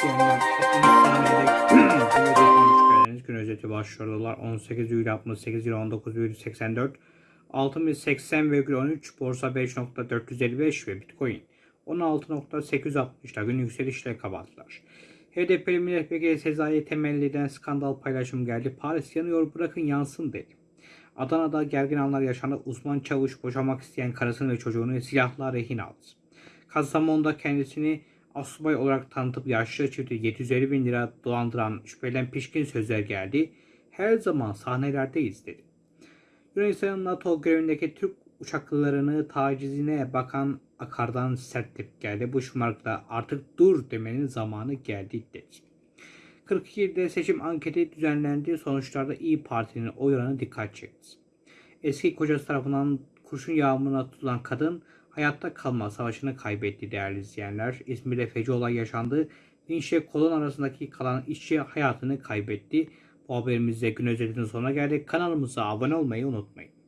izleyenler 60 saniyede gün özeti hoş geldiniz. Gün özeti başlıyor. Dolar 18,68 lira 19,84 Altın 80,13 Borsa 5.455 ve Bitcoin 16.860'da gün yükselişle kapattılar. HDP'li milletvekili Sezai Temelli'den skandal paylaşım geldi. Paris yanıyor bırakın yansın dedi. Adana'da gergin anlar yaşandı. Uzman çavuş boşamak isteyen karısını ve çocuğunu silahla rehin aldı. Kastamonu'da kendisini asubay olarak tanıtıp yaşlı çifti 750 bin lira dolandıran şüphelen pişkin sözler geldi. Her zaman sahnelerdeyiz dedi. Yunanistan'ın NATO görevindeki Türk uçaklarını tacizine bakan Akar'dan sert tepki geldi. Bu şımarıkla artık dur demenin zamanı geldi dedi. 42'de seçim anketi düzenlendi. Sonuçlarda İyi Parti'nin oy oranı dikkat çekti. Eski kocası tarafından kurşun yağmuruna tutulan kadın hayatta kalma savaşını kaybetti değerli izleyenler. İzmir'de feci olay yaşandı. Vinçle kolon arasındaki kalan işçi hayatını kaybetti. Bu haberimizde gün özetinin sonuna geldik. Kanalımıza abone olmayı unutmayın.